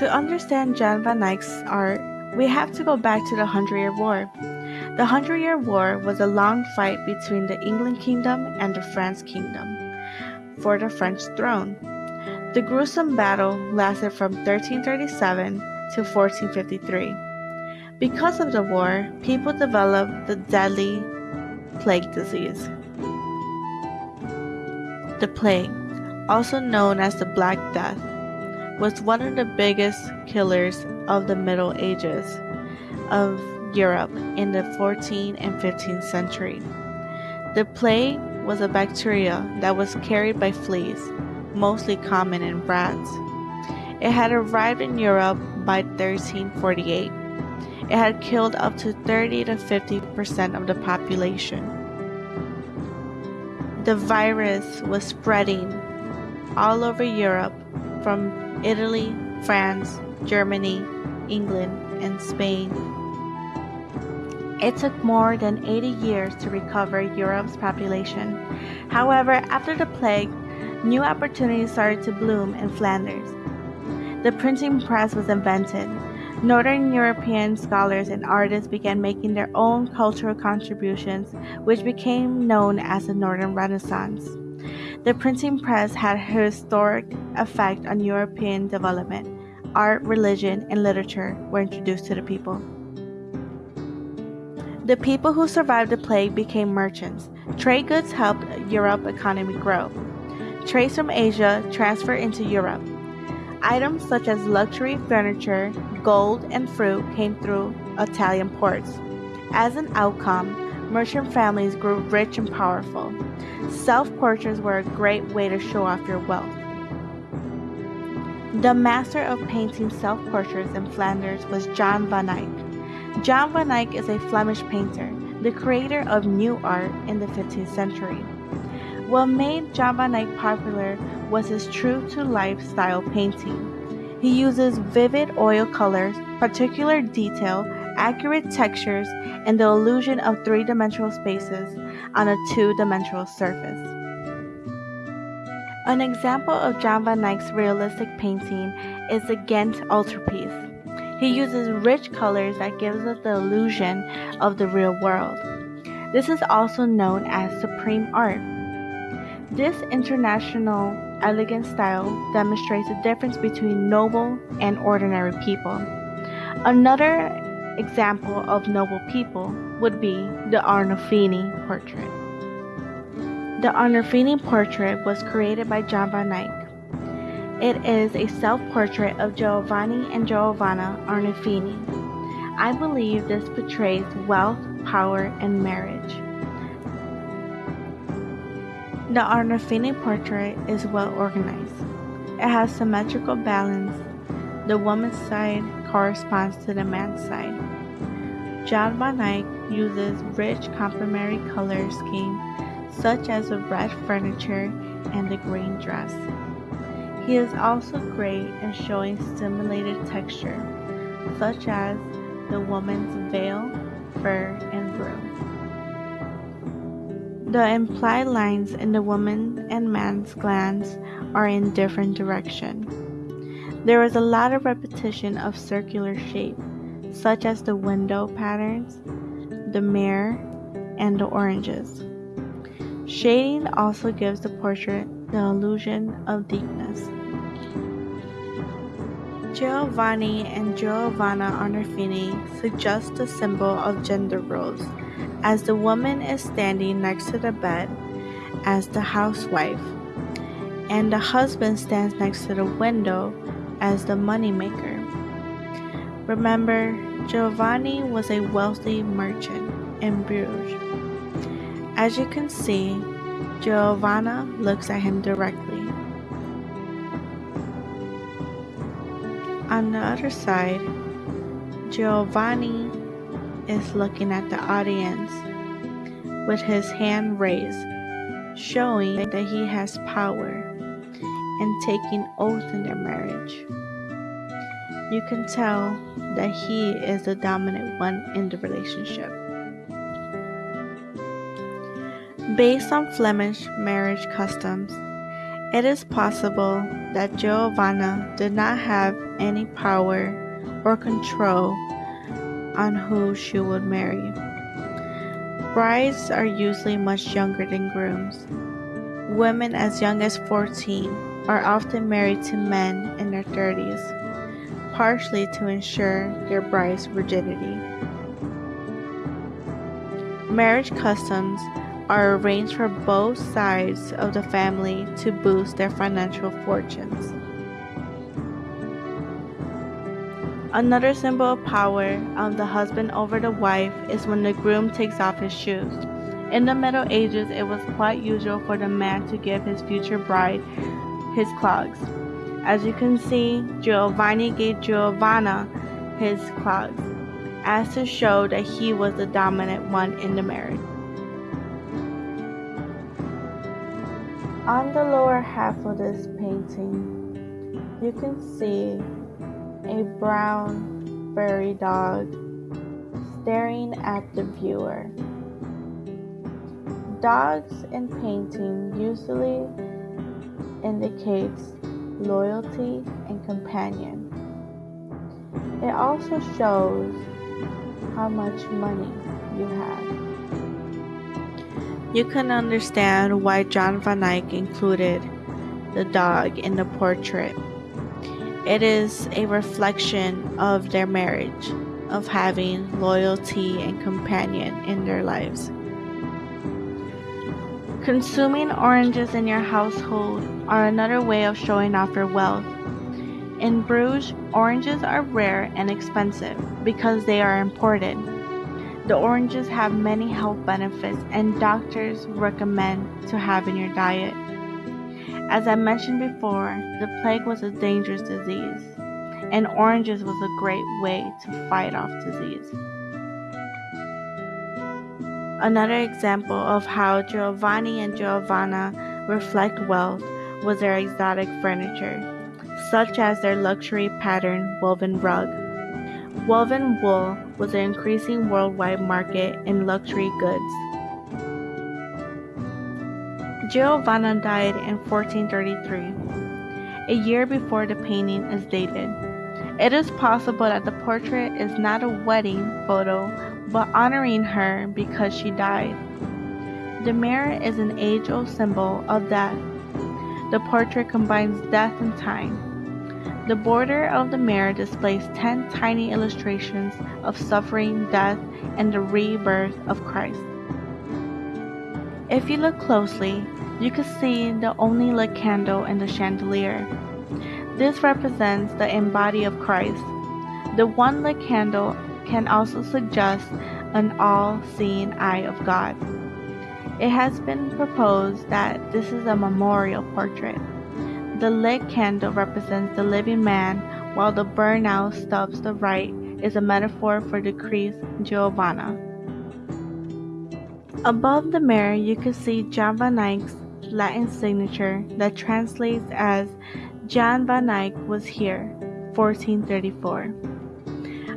To understand Jan van Eyck's art, we have to go back to the Hundred Year War. The Hundred Year War was a long fight between the England Kingdom and the France Kingdom for the French throne. The gruesome battle lasted from 1337 to 1453. Because of the war, people developed the deadly plague disease. The plague, also known as the Black Death, was one of the biggest killers of the Middle Ages of Europe in the 14th and 15th century. The plague was a bacteria that was carried by fleas, mostly common in rats. It had arrived in Europe by 1348. It had killed up to 30 to 50 percent of the population. The virus was spreading all over Europe from Italy, France, Germany, England, and Spain. It took more than 80 years to recover Europe's population. However, after the plague, new opportunities started to bloom in Flanders. The printing press was invented. Northern European scholars and artists began making their own cultural contributions, which became known as the Northern Renaissance. The printing press had a historic effect on European development. Art, religion, and literature were introduced to the people. The people who survived the plague became merchants. Trade goods helped Europe's economy grow. Trades from Asia transferred into Europe. Items such as luxury furniture, gold, and fruit came through Italian ports. As an outcome, merchant families grew rich and powerful. Self portraits were a great way to show off your wealth. The master of painting self portraits in Flanders was John van Eyck. John van Eyck is a Flemish painter, the creator of new art in the 15th century. What made John van Eyck popular was his true to life style painting. He uses vivid oil colors, particular detail, accurate textures, and the illusion of three dimensional spaces on a two dimensional surface. An example of Jan van Eyck's realistic painting is the Ghent altarpiece. He uses rich colors that gives us the illusion of the real world. This is also known as supreme art. This international elegant style demonstrates the difference between noble and ordinary people. Another example of noble people would be the Arnolfini portrait. The Arnolfini portrait was created by Jan van Eyck. It is a self-portrait of Giovanni and Giovanna Arnolfini. I believe this portrays wealth, power, and marriage. The Arnolfini portrait is well organized. It has symmetrical balance. The woman's side corresponds to the man's side. Jan van Eyck uses rich complementary color scheme such as the red furniture and the green dress. He is also great in showing stimulated texture, such as the woman's veil, fur, and broom. The implied lines in the woman and man's glance are in different direction. There is a lot of repetition of circular shape, such as the window patterns, the mirror, and the oranges. Shading also gives the portrait the illusion of deepness. Giovanni and Giovanna Arnolfini suggest the symbol of gender roles, as the woman is standing next to the bed as the housewife, and the husband stands next to the window as the moneymaker. Remember, Giovanni was a wealthy merchant in Bruges. As you can see, Giovanna looks at him directly. On the other side, Giovanni is looking at the audience with his hand raised, showing that he has power and taking oath in their marriage. You can tell that he is the dominant one in the relationship. Based on Flemish marriage customs, It is possible that Giovanna did not have any power or control on who she would marry. Brides are usually much younger than grooms. Women as young as 14 are often married to men in their 30s, partially to ensure their bride's virginity. Marriage customs are arranged for both sides of the family to boost their financial fortunes. Another symbol of power of the husband over the wife is when the groom takes off his shoes. In the Middle Ages, it was quite usual for the man to give his future bride his clogs. As you can see, Giovanni gave Giovanna his clogs, as to show that he was the dominant one in the marriage. On the lower half of this painting, you can see a brown furry dog staring at the viewer. Dogs in painting usually indicates loyalty and companion. It also shows how much money you have. You can understand why John van Eyck included the dog in the portrait. It is a reflection of their marriage, of having loyalty and companion in their lives. Consuming oranges in your household are another way of showing off your wealth. In Bruges, oranges are rare and expensive because they are imported. The oranges have many health benefits and doctors recommend to have in your diet. As I mentioned before, the plague was a dangerous disease, and oranges was a great way to fight off disease. Another example of how Giovanni and Giovanna reflect wealth was their exotic furniture, such as their luxury pattern woven rug. Woven wool was an increasing worldwide market in luxury goods. Giovanna died in 1433, a year before the painting is dated. It is possible that the portrait is not a wedding photo but honoring her because she died. The mirror is an age old symbol of death. The portrait combines death and time. The border of the mirror displays 10 tiny illustrations of suffering, death, and the rebirth of Christ. If you look closely, you can see the only lit candle in the chandelier. This represents the embody of Christ. The one lit candle can also suggest an all seeing eye of God. It has been proposed that this is a memorial portrait. The lit candle represents the living man, while the burnout stubs the right is a metaphor for decreased Giovanna. Above the mirror, you can see Jan van Eyck's Latin signature that translates as Jan van Eyck was here, 1434.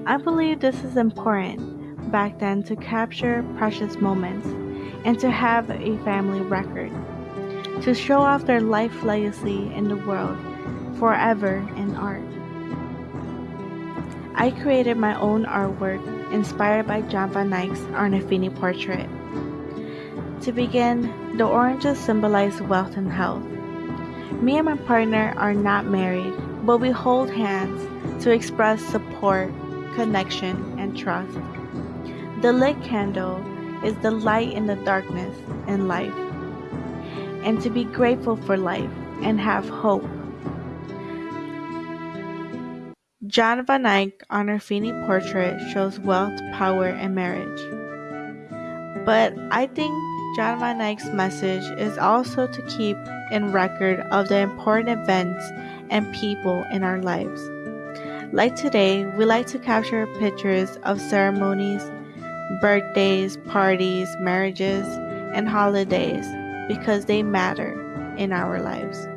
I believe this is important back then to capture precious moments and to have a family record to show off their life legacy in the world forever in art. I created my own artwork inspired by Jan van Eyck's Arnolfini portrait. To begin, the oranges symbolize wealth and health. Me and my partner are not married, but we hold hands to express support, connection, and trust. The lit candle is the light in the darkness in life and to be grateful for life and have hope. John van Eyck Arnolfini portrait shows wealth, power, and marriage. But I think John van Eyck's message is also to keep in record of the important events and people in our lives. Like today, we like to capture pictures of ceremonies, birthdays, parties, marriages, and holidays because they matter in our lives.